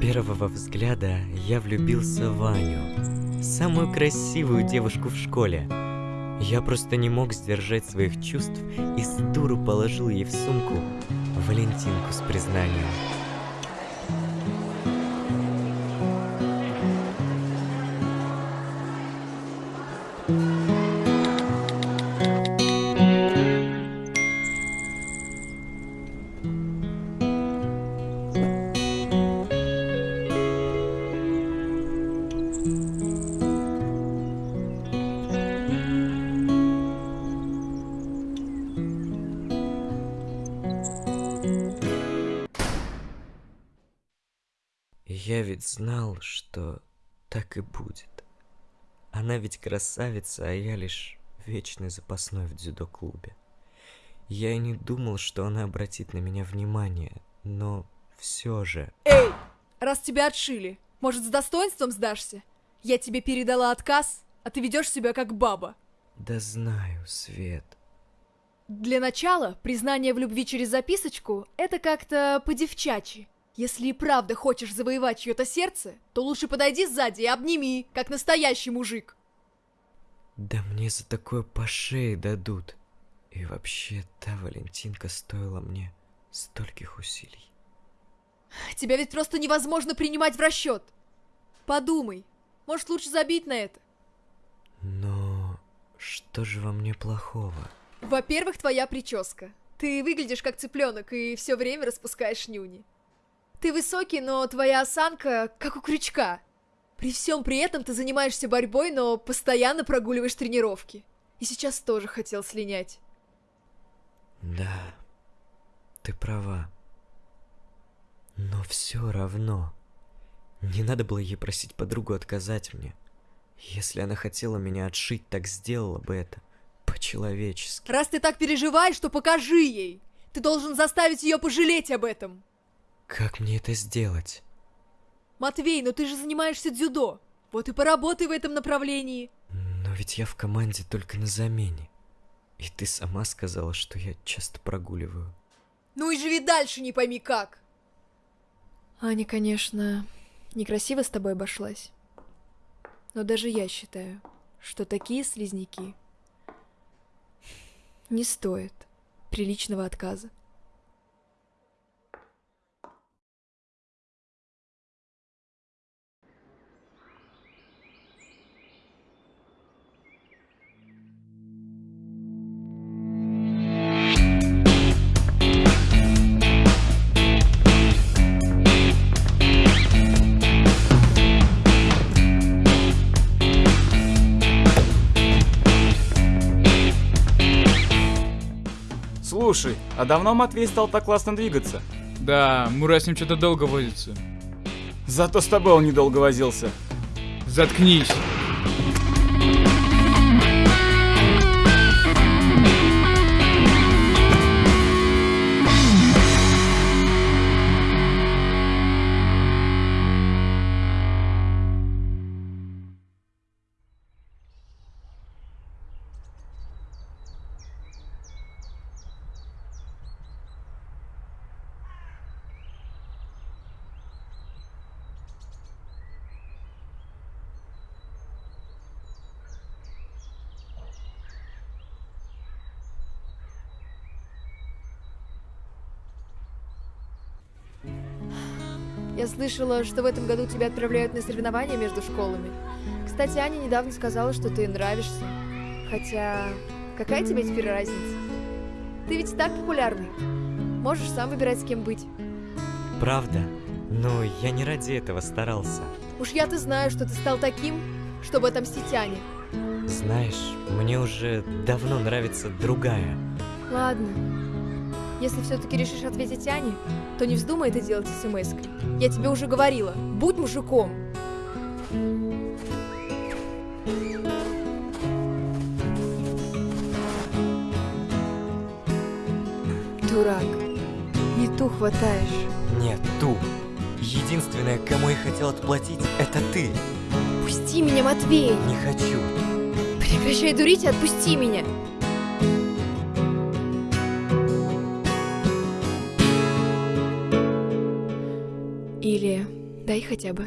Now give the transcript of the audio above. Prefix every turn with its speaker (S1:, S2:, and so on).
S1: первого взгляда я влюбился в Ваню, самую красивую девушку в школе. Я просто не мог сдержать своих чувств и с дуру положил ей в сумку Валентинку с признанием. Ведь знал, что так и будет. Она ведь красавица, а я лишь вечный запасной в дзюдо-клубе. Я и не думал, что она обратит на меня внимание, но все же...
S2: Эй, раз тебя отшили, может, с достоинством сдашься? Я тебе передала отказ, а ты ведешь себя как баба.
S1: Да знаю, Свет.
S2: Для начала, признание в любви через записочку — это как-то по-девчачьи. Если и правда хочешь завоевать чье-то сердце, то лучше подойди сзади и обними, как настоящий мужик.
S1: Да мне за такое по шее дадут. И вообще, та Валентинка стоила мне стольких усилий.
S2: Тебя ведь просто невозможно принимать в расчет. Подумай, может лучше забить на это?
S1: Но что же во мне плохого?
S2: Во-первых, твоя прическа. Ты выглядишь как цыпленок и все время распускаешь нюни. Ты высокий, но твоя осанка как у крючка. При всем при этом ты занимаешься борьбой, но постоянно прогуливаешь тренировки. И сейчас тоже хотел слинять.
S1: Да, ты права. Но все равно. Не надо было ей просить подругу отказать мне. Если она хотела меня отшить, так сделала бы это. По-человечески.
S2: Раз ты так переживаешь, то покажи ей. Ты должен заставить ее пожалеть об этом.
S1: Как мне это сделать?
S2: Матвей, ну ты же занимаешься дзюдо. Вот и поработай в этом направлении.
S1: Но ведь я в команде только на замене. И ты сама сказала, что я часто прогуливаю.
S2: Ну и живи дальше, не пойми как. Аня, конечно, некрасиво с тобой обошлась. Но даже я считаю, что такие слизняки не стоят приличного отказа.
S3: Слушай, а давно Матвей стал так классно двигаться?
S4: Да, Мура с ним что-то долго возится.
S3: Зато с тобой он недолго возился.
S4: Заткнись.
S2: Я слышала, что в этом году тебя отправляют на соревнования между школами. Кстати, Аня недавно сказала, что ты нравишься. Хотя, какая тебе теперь разница? Ты ведь так популярный. Можешь сам выбирать, с кем быть.
S1: Правда? Но я не ради этого старался.
S2: Уж я-то знаю, что ты стал таким, чтобы отомстить Ане.
S1: Знаешь, мне уже давно нравится другая.
S2: Ладно. Если все-таки решишь ответить Ане, то не вздумай это делать смс -кой. Я тебе уже говорила, будь мужиком. Дурак, не ту хватаешь.
S1: Нет, ту. Единственное, кому я хотел отплатить, это ты.
S2: Пусти меня, Матвей!
S1: Не хочу.
S2: Прекращай дурить и отпусти меня! Или Дай хотя бы.